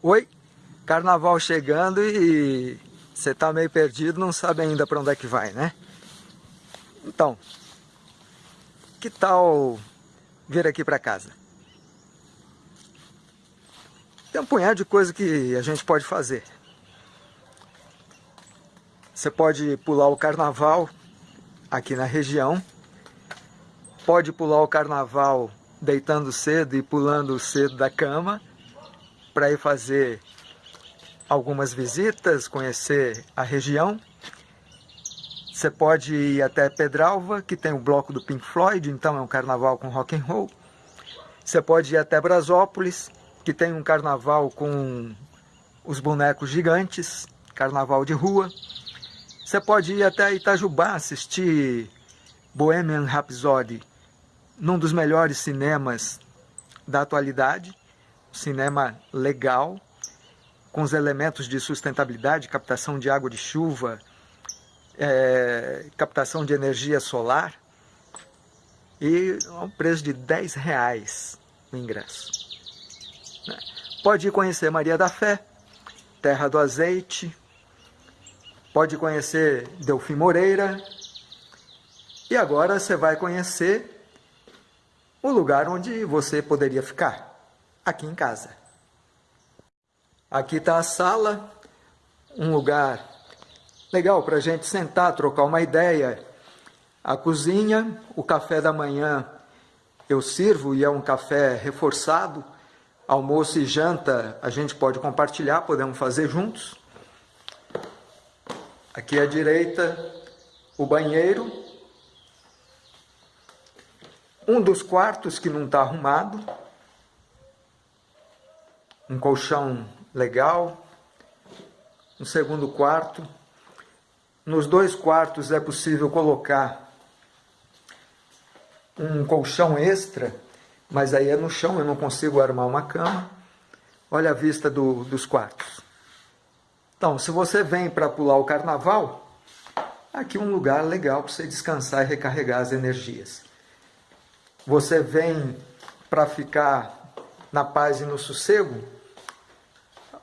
Oi, carnaval chegando e você tá meio perdido, não sabe ainda para onde é que vai, né? Então, que tal vir aqui para casa? Tem um punhado de coisa que a gente pode fazer. Você pode pular o carnaval aqui na região, pode pular o carnaval deitando cedo e pulando cedo da cama, para ir fazer algumas visitas, conhecer a região. Você pode ir até Pedralva, que tem o bloco do Pink Floyd, então é um carnaval com rock and roll. Você pode ir até Brasópolis, que tem um carnaval com os bonecos gigantes, carnaval de rua. Você pode ir até Itajubá assistir Bohemian Rhapsody, num dos melhores cinemas da atualidade cinema legal, com os elementos de sustentabilidade, captação de água de chuva, é, captação de energia solar, e um preço de 10 reais o ingresso. Né? Pode conhecer Maria da Fé, Terra do Azeite, pode conhecer Delfim Moreira, e agora você vai conhecer o lugar onde você poderia ficar aqui em casa. Aqui está a sala, um lugar legal para a gente sentar, trocar uma ideia. A cozinha, o café da manhã eu sirvo e é um café reforçado. Almoço e janta a gente pode compartilhar, podemos fazer juntos. Aqui à direita, o banheiro. Um dos quartos que não está arrumado um colchão legal, um segundo quarto. Nos dois quartos é possível colocar um colchão extra, mas aí é no chão, eu não consigo armar uma cama. Olha a vista do, dos quartos. Então, se você vem para pular o carnaval, aqui é um lugar legal para você descansar e recarregar as energias. Você vem para ficar na paz e no sossego,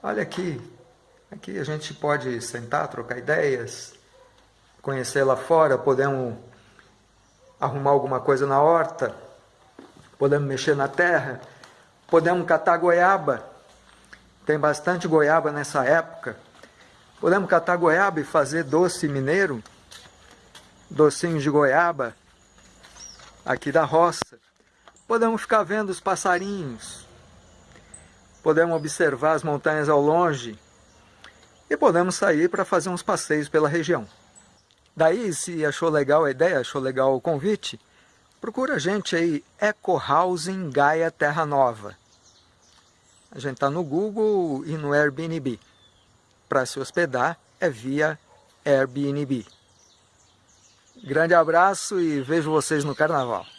Olha aqui, aqui a gente pode sentar, trocar ideias, conhecer lá fora, podemos arrumar alguma coisa na horta, podemos mexer na terra, podemos catar goiaba, tem bastante goiaba nessa época, podemos catar goiaba e fazer doce mineiro, docinhos de goiaba, aqui da roça, podemos ficar vendo os passarinhos, podemos observar as montanhas ao longe e podemos sair para fazer uns passeios pela região. Daí, se achou legal a ideia, achou legal o convite, procura a gente aí, Eco Housing Gaia Terra Nova. A gente está no Google e no Airbnb. Para se hospedar é via Airbnb. Grande abraço e vejo vocês no Carnaval.